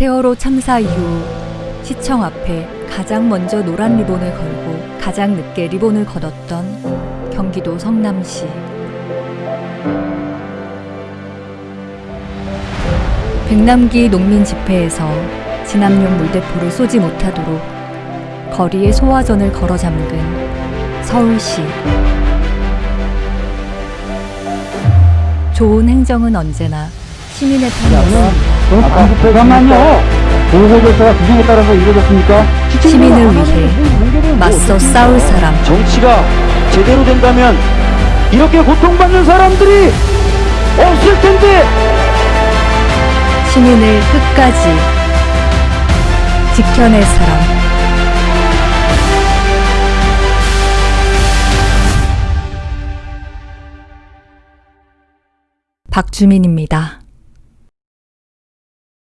세월호 참사 이후 시청 앞에 가장 먼저 노란 리본을 걸고 가장 늦게 리본을 걷었던 경기도 성남시. 백남기 농민 집회에서 진압용 물대포를 쏘지 못하도록 거리에 소화전을 걸어 잠근 서울시. 좋은 행정은 언제나 시민의 편이었습니다. 그럼 잠깐만요. 보고결사가 규정에 따라서 이루어졌습니까? 시민을 위해 맞서 싸울 사람. 정치가 제대로 된다면 이렇게 고통받는 사람들이 없을 텐데 시민을 끝까지 지켜낼 사람. 박주민입니다.